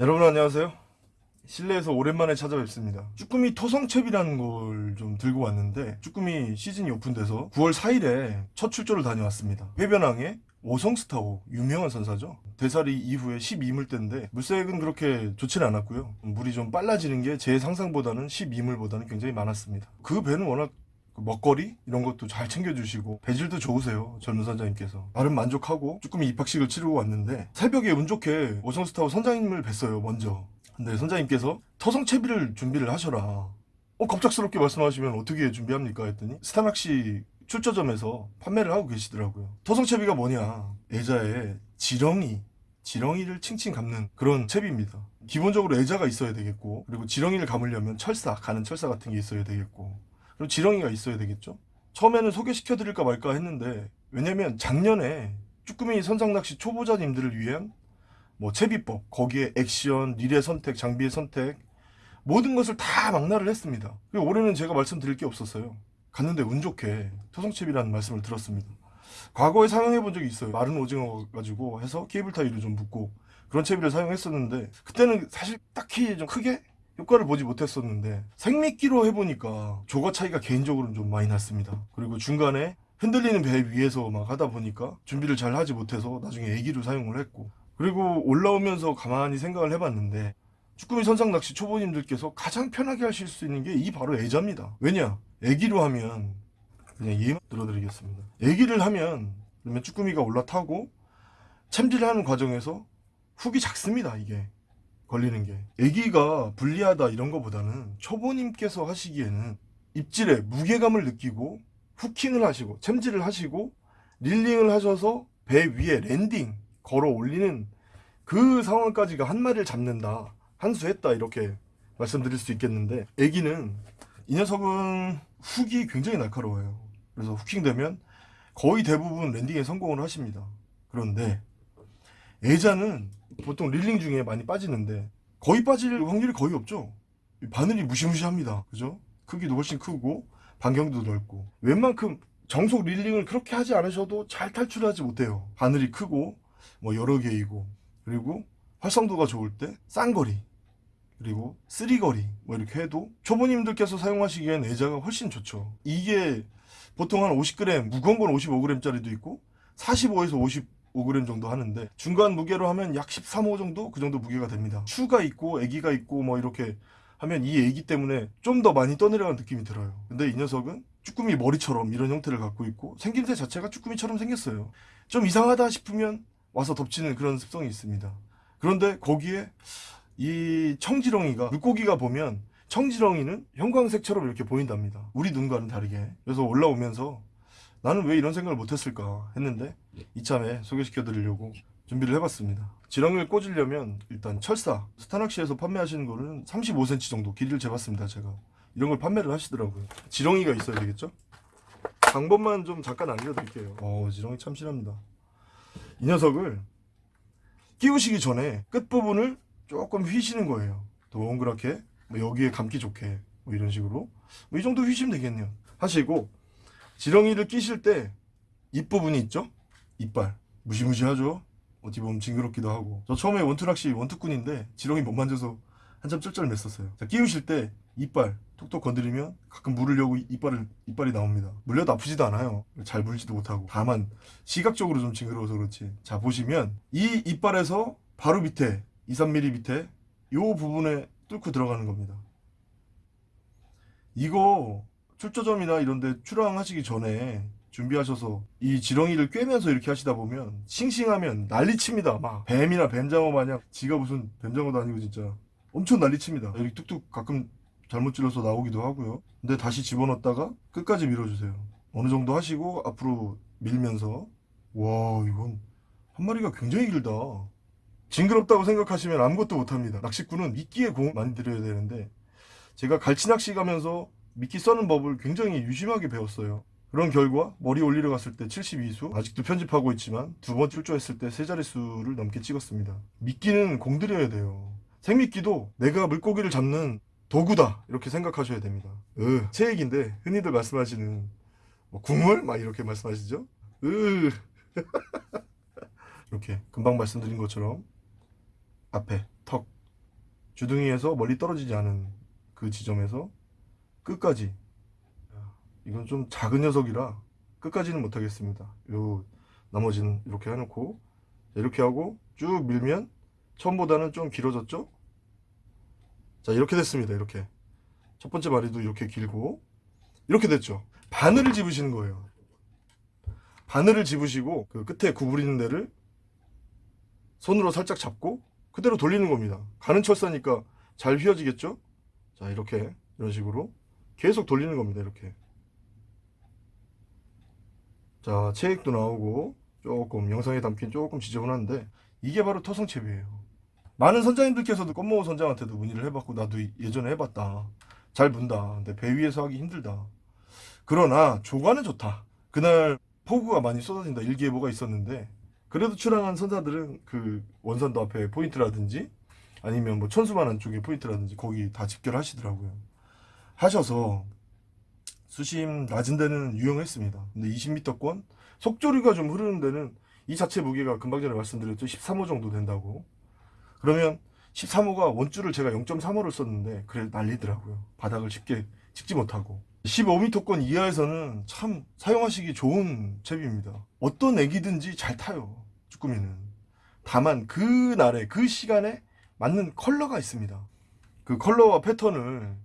여러분 안녕하세요. 실내에서 오랜만에 찾아뵙습니다. 쭈꾸미 토성채비라는 걸 좀 들고 왔는데 쭈꾸미 시즌이 오픈돼서 9월 4일에 첫 출조를 다녀왔습니다. 해변항에 오성스타호 유명한 선사죠. 대사리 이후에 12물대인데 물색은 그렇게 좋지는 않았고요. 물이 좀 빨라지는 게 제 상상보다는 12물보다는 굉장히 많았습니다. 그 배는 워낙 그 먹거리 이런 것도 잘 챙겨주시고 배질도 좋으세요 젊은 선장님께서. 나름 만족하고 쭈꾸미 입학식을 치르고 왔는데 새벽에 운 좋게 오성스타워 선장님을 뵀어요 먼저. 근데 선장님께서 터성채비를 준비를 하셔라. 어 갑작스럽게 말씀하시면 어떻게 준비합니까? 했더니 스타낚시 출저점에서 판매를 하고 계시더라고요. 터성채비가 뭐냐? 애자에 지렁이 지렁이를 칭칭 감는 그런 채비입니다. 기본적으로 애자가 있어야 되겠고 그리고 지렁이를 감으려면 철사 가는 철사 같은 게 있어야 되겠고 그리고 지렁이가 있어야 되겠죠? 처음에는 소개시켜 드릴까 말까 했는데 왜냐면 작년에 쭈꾸미 선상낚시 초보자님들을 위한 뭐 채비법 거기에 액션 릴의 선택 장비의 선택 모든 것을 다 망라를 했습니다. 올해는 제가 말씀드릴 게 없었어요. 갔는데 운 좋게 토성채비라는 말씀을 들었습니다. 과거에 사용해 본 적이 있어요. 마른 오징어 가지고 해서 케이블 타이를 좀 묶고 그런 채비를 사용했었는데 그때는 사실 딱히 좀 크게 효과를 보지 못했었는데 생미끼로 해보니까 조가 차이가 개인적으로는 좀 많이 났습니다. 그리고 중간에 흔들리는 배 위에서 막 하다 보니까 준비를 잘 하지 못해서 나중에 애기로 사용을 했고 그리고 올라오면서 가만히 생각을 해봤는데 쭈꾸미 선상 낚시 초보님들께서 가장 편하게 하실 수 있는 게 이 바로 애자입니다. 왜냐? 애기로 하면 그냥 예만 들어드리겠습니다. 애기를 하면 그러면 쭈꾸미가 올라타고 챔질하는 과정에서 훅이 작습니다 이게 걸리는 게. 애기가 불리하다 이런 거보다는 초보님께서 하시기에는 입질에 무게감을 느끼고 후킹을 하시고 챔질을 하시고 reeling을 하셔서 배 위에 landing 걸어 올리는 그 상황까지가 한 마리를 잡는다 한 수 했다 이렇게 말씀드릴 수 있겠는데 애기는 이 녀석은 hook이 굉장히 날카로워요. 그래서 hooking 되면 거의 대부분 landing에 성공을 하십니다. 그런데 애자는 보통 reeling 중에 많이 빠지는데 거의 빠질 확률이 거의 없죠. 바늘이 무시무시합니다. 그죠? 크기도 훨씬 크고 반경도 넓고. 웬만큼 정속 릴링을 그렇게 하지 않으셔도 잘 탈출하지 못해요. 바늘이 크고 뭐 여러 개이고. 그리고 활성도가 좋을 때 쌍거리 그리고 쓰리거리 뭐 이렇게 해도 초보님들께서 사용하시기엔 애자가 훨씬 좋죠. 이게 보통 한 50g 무거운 건 55g 짜리도 있고 45에서 50 5g 정도 하는데 중간 무게로 하면 약 13호 정도 그 정도 무게가 됩니다. 추가 있고 애기가 있고 뭐 이렇게 하면 이 애기 때문에 좀 더 많이 떠내려가는 느낌이 들어요. 근데 이 녀석은 쭈꾸미 머리처럼 이런 형태를 갖고 있고 생김새 자체가 쭈꾸미처럼 생겼어요. 좀 이상하다 싶으면 와서 덮치는 그런 습성이 있습니다. 그런데 거기에 이 청지렁이가 물고기가 보면 청지렁이는 형광색처럼 이렇게 보인답니다. 우리 눈과는 다르게. 그래서 올라오면서 나는 왜 이런 생각을 못했을까 했는데 이참에 소개시켜 드리려고 준비를 해봤습니다. 지렁이를 꽂으려면 일단 철사 스타낚시에서 판매하시는 거는 35cm 정도 길이를 재봤습니다 제가. 이런 걸 판매를 하시더라고요. 지렁이가 있어야 되겠죠? 방법만 좀 잠깐 알려드릴게요. 어 지렁이 참 실합니다. 이 녀석을 끼우시기 전에 끝부분을 조금 휘시는 거예요. 동그랗게 뭐 여기에 감기 좋게 뭐 이런 식으로. 뭐 이 정도 휘시면 되겠네요. 하시고 지렁이를 끼실 때 입부분이 있죠? 이빨. 무시무시하죠? 어찌 보면 징그럽기도 하고. 저 처음에 원투낚시 원투꾼인데 지렁이 못 만져서 한참 쩔쩔맸었어요. 자, 끼우실 때 이빨 톡톡 건드리면 가끔 물으려고 이빨을, 이빨이 나옵니다. 물려도 아프지도 않아요. 잘 물지도 못하고. 다만 시각적으로 좀 징그러워서 그렇지. 자 보시면 이 이빨에서 바로 밑에 2, 3mm 밑에 요 부분에 뚫고 들어가는 겁니다. 이거 출조점이나 이런데 출항하시기 전에 준비하셔서 이 지렁이를 꿰면서 이렇게 하시다 보면 싱싱하면 난리칩니다. 막 뱀이나 뱀장어 마냥 지가 무슨 뱀장어도 아니고 진짜 엄청 난리칩니다. 이렇게 뚝뚝 가끔 잘못 찔러서 나오기도 하고요. 근데 다시 집어넣었다가 끝까지 밀어주세요. 어느 정도 하시고 앞으로 밀면서 와 이건 한 마리가 굉장히 길다. 징그럽다고 생각하시면 아무것도 못합니다. 낚시꾼은 미끼에 공 많이 들여야 되는데 제가 갈치낚시 가면서 미끼 써는 법을 굉장히 유심하게 배웠어요. 그런 결과 머리 올리러 갔을 때 72수 아직도 편집하고 있지만 두 번 출조했을 때 세 자릿수를 넘게 찍었습니다. 미끼는 공들여야 돼요. 생미끼도 내가 물고기를 잡는 도구다 이렇게 생각하셔야 됩니다. 으, 제 얘기인데 흔히들 말씀하시는 뭐 국물? 막 이렇게 말씀하시죠? 으. 이렇게 금방 말씀드린 것처럼 앞에 턱 주둥이에서 멀리 떨어지지 않은 그 지점에서 끝까지 이건 좀 작은 녀석이라 끝까지는 못하겠습니다. 요 나머지는 이렇게 해놓고 이렇게 하고 쭉 밀면 처음보다는 좀 길어졌죠? 자 이렇게 됐습니다. 이렇게 첫 번째 마리도 이렇게 길고 이렇게 됐죠. 바늘을 집으시는 거예요. 바늘을 집으시고 그 끝에 구부리는 데를 손으로 살짝 잡고 그대로 돌리는 겁니다. 가는 철사니까 잘 휘어지겠죠? 자 이렇게 이런 식으로 계속 돌리는 겁니다. 이렇게 자 체액도 나오고 조금 영상에 담긴 조금 지저분한데 이게 바로 토성채비예요. 많은 선장님들께서도 껌모호 선장한테도 문의를 해봤고 나도 예전에 해봤다. 잘 문다. 근데 배 위에서 하기 힘들다. 그러나 조과는 좋다. 그날 폭우가 많이 쏟아진다 일기예보가 있었는데 그래도 출항한 선사들은 그 원산도 앞에 포인트라든지 아니면 뭐 천수만한 쪽에 포인트라든지 거기 다 집결하시더라고요. 하셔서 수심 낮은 데는 유용했습니다. 근데 20m권 속조류가 좀 흐르는 데는 이 자체 무게가 금방 전에 말씀드렸죠. 13호 정도 된다고. 그러면 13호가 원줄을 제가 0.35를 썼는데 그래 난리더라고요. 바닥을 쉽게 찍지 못하고. 15m권 이하에서는 참 사용하시기 좋은 잽입니다. 어떤 애기든지 잘 타요. 쭈꾸미는. 다만 그 날에 그 시간에 맞는 컬러가 있습니다. 그 컬러와 패턴을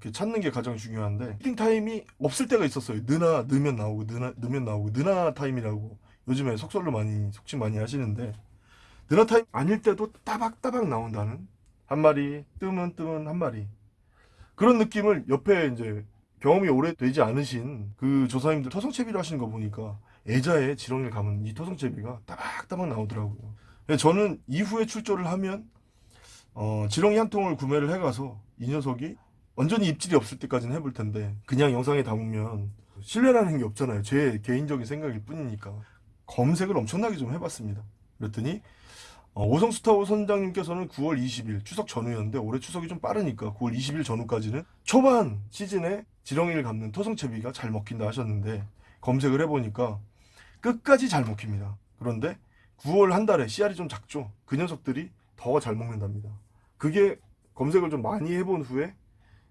이렇게 찾는 게 가장 중요한데 feeding time이 없을 때가 있었어요. 느나 느면 나오고 느나 느면 나오고 느나 타임이라고 요즘에 속설로 많이 속칭 많이 하시는데 느나 타임 아닐 때도 따박따박 나온다는 한 마리 뜨면 뜨면 한 마리 그런 느낌을 옆에 이제 경험이 오래 되지 않으신 그 조사님들 토성채비를 하시는 거 보니까 애자에 지렁이를 감은 이 토성채비가 따박따박 나오더라고요. 그래서 저는 이후에 출조를 하면 어, 지렁이 한 통을 구매를 해가서 이 녀석이 완전히 입질이 없을 때까지는 해볼 텐데 그냥 영상에 담으면 신뢰라는 게 없잖아요. 제 개인적인 생각일 뿐이니까 검색을 엄청나게 좀 해봤습니다. 그랬더니 어, 오성스타워 선장님께서는 9월 20일 추석 전후였는데 올해 추석이 좀 빠르니까 9월 20일 전후까지는 초반 시즌에 지렁이를 감는 토성채비가 잘 먹힌다 하셨는데 검색을 해보니까 끝까지 잘 먹힙니다. 그런데 9월 한 달에 씨알이 좀 작죠. 그 녀석들이 더 잘 먹는답니다. 그게 검색을 좀 많이 해본 후에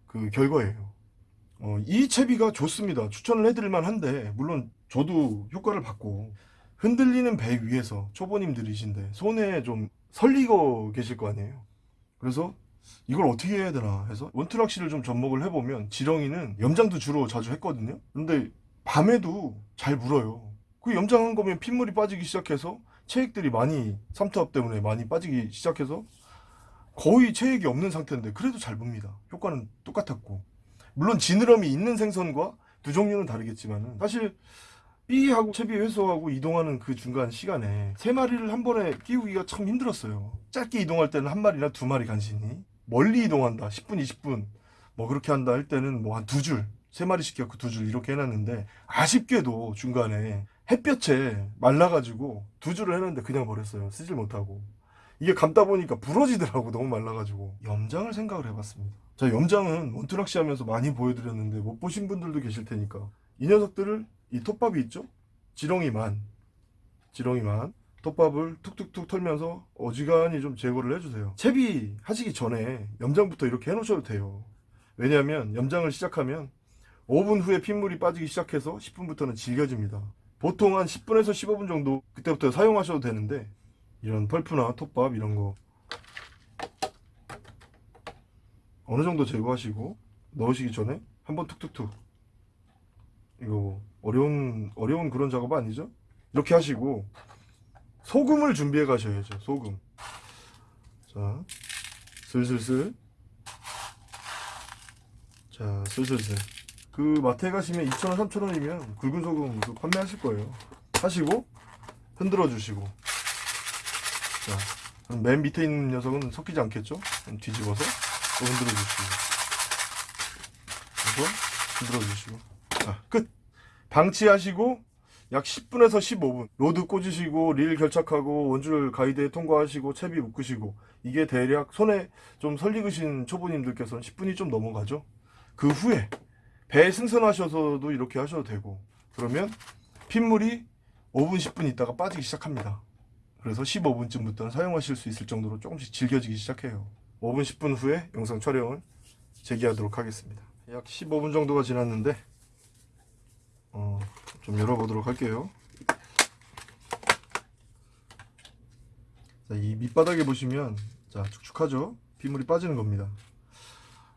그 결과예요. 어, 이 채비가 좋습니다. 추천을 해드릴만 한데 물론 저도 효과를 받고 흔들리는 배 위에서 초보님들이신데 손에 좀 설리고 계실 거 아니에요. 그래서 이걸 어떻게 해야 되나 해서 원투락시를 좀 접목을 해보면 지렁이는 염장도 주로 자주 했거든요. 근데 밤에도 잘 물어요. 그 염장한 거면 핏물이 빠지기 시작해서 체액들이 많이 삼투압 때문에 많이 빠지기 시작해서 거의 체액이 없는 상태인데 그래도 잘 봅니다. 효과는 똑같았고 물론 지느러미 있는 생선과 두 종류는 다르겠지만 사실 B하고 채비 회수하고 이동하는 그 중간 시간에 세 마리를 한 번에 끼우기가 참 힘들었어요. 짧게 이동할 때는 한 마리나 두 마리 간신히 멀리 이동한다 10분 20분 뭐 그렇게 한다 할 때는 뭐 한 두 줄 세 마리씩 갖고 두 줄 이렇게 해놨는데 아쉽게도 중간에 햇볕에 말라가지고 두 줄을 해놨는데 그냥 버렸어요. 쓰질 못하고 이게 감다 보니까 부러지더라고 너무 말라가지고 염장을 생각을 해봤습니다. 자 염장은 원투락시 하면서 많이 보여드렸는데 못 보신 분들도 계실 테니까 이 녀석들을 이 톱밥이 있죠? 지렁이만 지렁이만 톱밥을 툭툭툭 털면서 어지간히 좀 제거를 해주세요. 채비 하시기 전에 염장부터 이렇게 해놓으셔도 돼요. 왜냐하면 염장을 시작하면 5분 후에 핏물이 빠지기 시작해서 10분부터는 질겨집니다. 보통 한 10분에서 15분 정도 그때부터 사용하셔도 되는데 이런 펄프나 톱밥 이런 거 어느 정도 제거하시고 넣으시기 전에 한번 툭툭툭 이거 뭐 어려운 어려운 그런 작업 아니죠? 이렇게 하시고 소금을 준비해 가셔야죠. 소금. 자, 슬슬슬. 자, 슬슬슬. 그 마트에 가시면 2,000원, 3,000원이면 굵은 소금 그 판매하실 거예요. 하시고 흔들어 주시고. 자, 그럼 맨 밑에 있는 녀석은 섞이지 않겠죠? 뒤집어서 또 흔들어 주시고. 그래서 흔들어 주시고. 자, 끝. 방치하시고 약 10분에서 15분 rod 꽂으시고 릴 결착하고 원줄 가이드에 통과하시고 채비 묶으시고 이게 대략 손에 좀 설익으신 초보님들께서는 10분이 좀 넘어가죠 그 후에 배 승선하셔서도 이렇게 하셔도 되고 그러면 핏물이 5분 10분 있다가 빠지기 시작합니다 그래서 15분쯤부터는 사용하실 수 있을 정도로 조금씩 질겨지기 시작해요 5분 10분 후에 영상 촬영을 재개하도록 하겠습니다. 약 15분 정도가 지났는데 어, 좀 열어보도록 할게요. 자, 이 밑바닥에 보시면 자 축축하죠? 빗물이 빠지는 겁니다.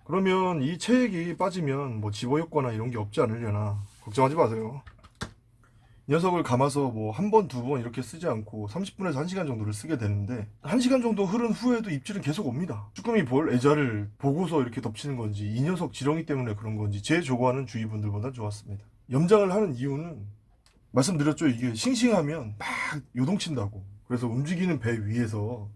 그러면 이 체액이 빠지면 뭐 집어효과나 이런 게 없지 않으려나 걱정하지 마세요. 이 녀석을 감아서 뭐 한 번, 두 번 이렇게 쓰지 않고 30분에서 1시간 정도를 쓰게 되는데 1시간 정도 흐른 후에도 입질은 계속 옵니다. 쭈꾸미 볼 애자를 보고서 이렇게 덮치는 건지 이 녀석 지렁이 때문에 그런 건지 제 조과는 주위분들보다 좋았습니다. 염장을 하는 이유는 말씀드렸죠. 이게 싱싱하면 막 요동친다고. 그래서 움직이는 배 위에서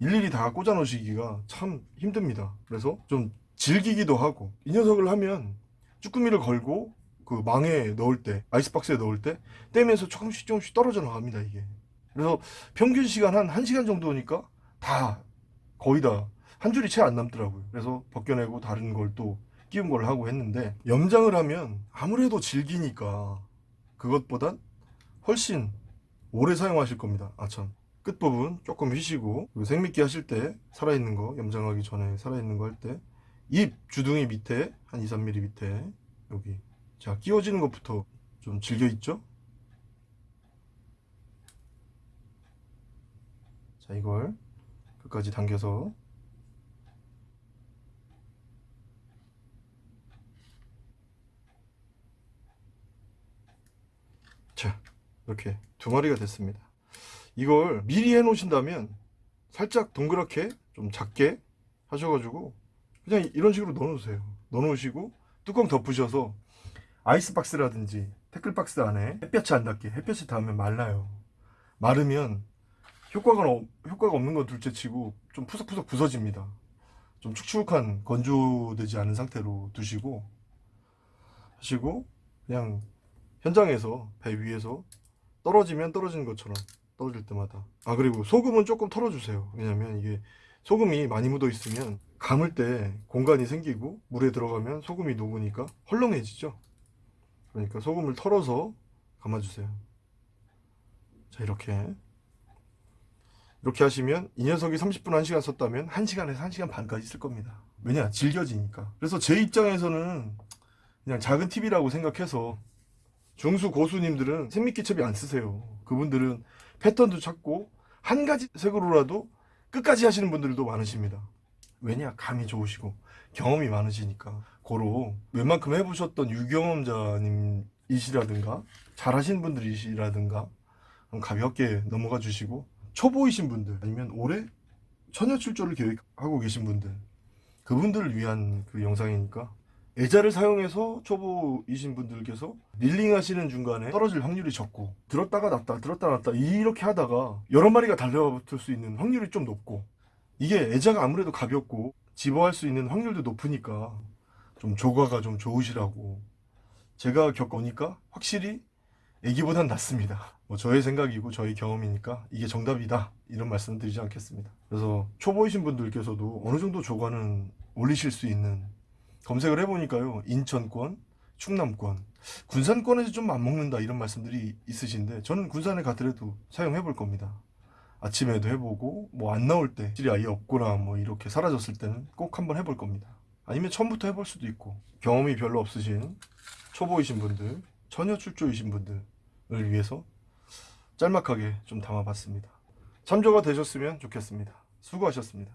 일일이 다 꽂아 놓으시기가 참 힘듭니다. 그래서 좀 즐기기도 하고 이 녀석을 하면 쭈꾸미를 걸고 그 망에 넣을 때 아이스박스에 넣을 때 떼면서 조금씩 조금씩 떨어져 나갑니다 이게. 그래서 평균 시간 한 1시간 정도니까 다 거의 다 한 줄이 채 안 남더라고요. 그래서 벗겨내고 다른 걸 또 끼운 걸 하고 했는데 염장을 하면 아무래도 질기니까 그것보단 훨씬 오래 사용하실 겁니다. 아참. 끝부분 조금 휘시고 그리고 생미끼 하실 때 살아있는 거 염장하기 전에 살아있는 거 할 때 입 주둥이 밑에 한 2, 3mm 밑에 여기 자 끼워지는 것부터 좀 즐겨 있죠? 자 이걸 끝까지 당겨서. 자 이렇게 두 마리가 됐습니다. 이걸 미리 해 놓으신다면 살짝 동그랗게 좀 작게 하셔가지고 그냥 이런 식으로 넣어 놓으세요. 넣어 놓으시고 뚜껑 덮으셔서 아이스박스라든지 태클박스 안에 햇볕이 안 닿게 햇볕이 닿으면 말라요. 마르면 효과가, 없- 효과가 없는 건 둘째치고 좀 푸석푸석 부서집니다. 좀 축축한 건조되지 않은 상태로 두시고 하시고 그냥 현장에서 배 위에서 떨어지면 떨어지는 것처럼 떨어질 때마다. 아 그리고 소금은 조금 털어주세요. 왜냐면 이게 소금이 많이 묻어 있으면 감을 때 공간이 생기고 물에 들어가면 소금이 녹으니까 헐렁해지죠 그러니까 소금을 털어서 감아주세요. 자 이렇게. 이렇게 하시면 이 녀석이 30분 1시간 썼다면 1시간에서 1시간 반까지 쓸 겁니다. 왜냐? 질겨지니까. 그래서 제 입장에서는 그냥 작은 팁이라고 생각해서 중수 고수님들은 생미끼첩이 안 쓰세요. 그분들은 패턴도 찾고 한 가지 색으로라도 끝까지 하시는 분들도 많으십니다. 왜냐? 감이 좋으시고 경험이 많으시니까 고로 웬만큼 해보셨던 유경험자님이시라든가 잘하신 분들이시라든가 가볍게 넘어가 주시고 초보이신 분들 아니면 올해 처녀 출조를 계획하고 계신 분들 그분들을 위한 그 영상이니까 애자를 사용해서 초보이신 분들께서 릴링 하시는 중간에 떨어질 확률이 적고 들었다가 놨다 들었다 놨다 이렇게 하다가 여러 마리가 달려붙을 수 있는 확률이 좀 높고 이게 애자가 아무래도 가볍고 집어할 수 있는 확률도 높으니까 좀 조과가 좀 좋으시라고 제가 겪으니까 확실히 애기보단 낫습니다. 뭐 저의 생각이고 저의 경험이니까 이게 정답이다. 이런 말씀 드리지 않겠습니다. 그래서 초보이신 분들께서도 어느 정도 조과는 올리실 수 있는 검색을 해보니까요. 인천권 충남권 군산권에서 좀 안 먹는다 이런 말씀들이 있으신데 저는 군산에 가더라도 사용해 볼 겁니다. 아침에도 해보고 뭐 안 나올 때 질이 아예 없거나 뭐 이렇게 사라졌을 때는 꼭 한번 해볼 겁니다 아니면 처음부터 해볼 수도 있고. 경험이 별로 없으신 초보이신 분들 처녀 출조이신 분들을 위해서 짤막하게 좀 담아봤습니다. 참조가 되셨으면 좋겠습니다. 수고하셨습니다